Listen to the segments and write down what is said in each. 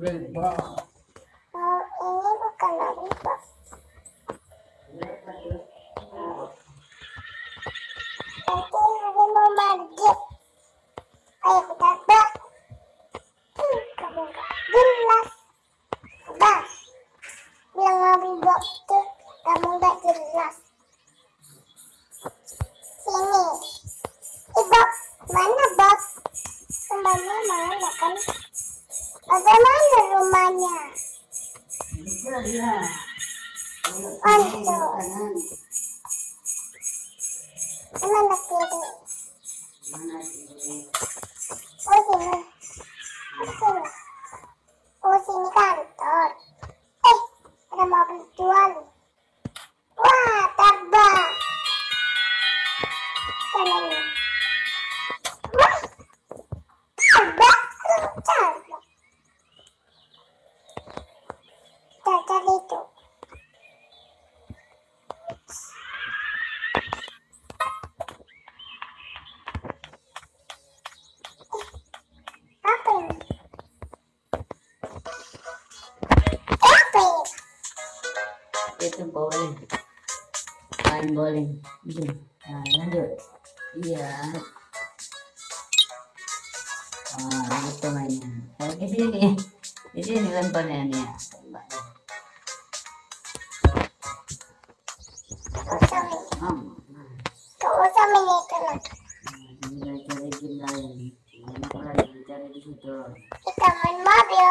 喂，爸。Oh, Untuk. Mana kiri? Mana kiri? Oh, main bowling nah, lanjut. Iya. Oh, gitu mainnya. Gitu ya, Kayak gitu ya, di ya, sini di sini lemparnya nih ya Kita main mobil.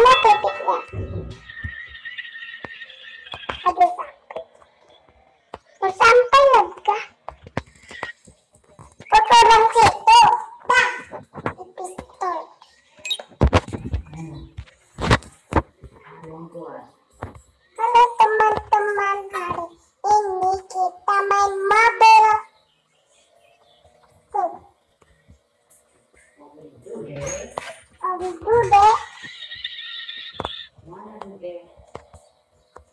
Mama Petitla.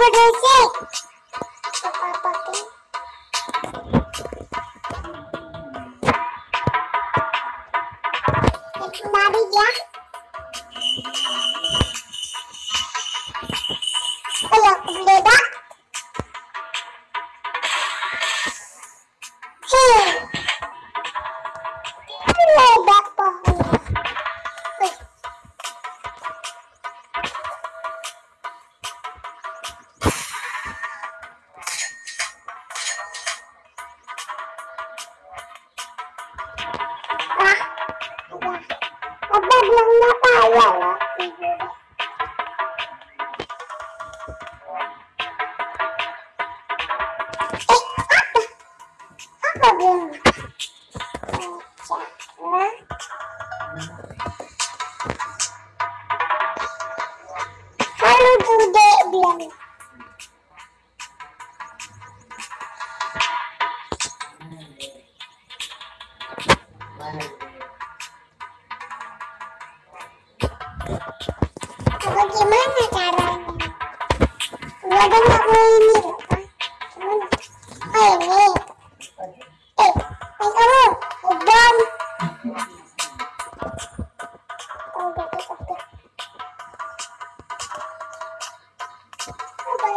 produce it. Bobby, yeah. Bakalım. Canlı.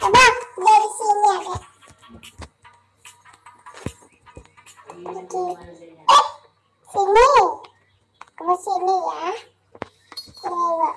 Coba dari sini ada. Oke. Eh, sini. Ke sini ya. Sini, Mbak.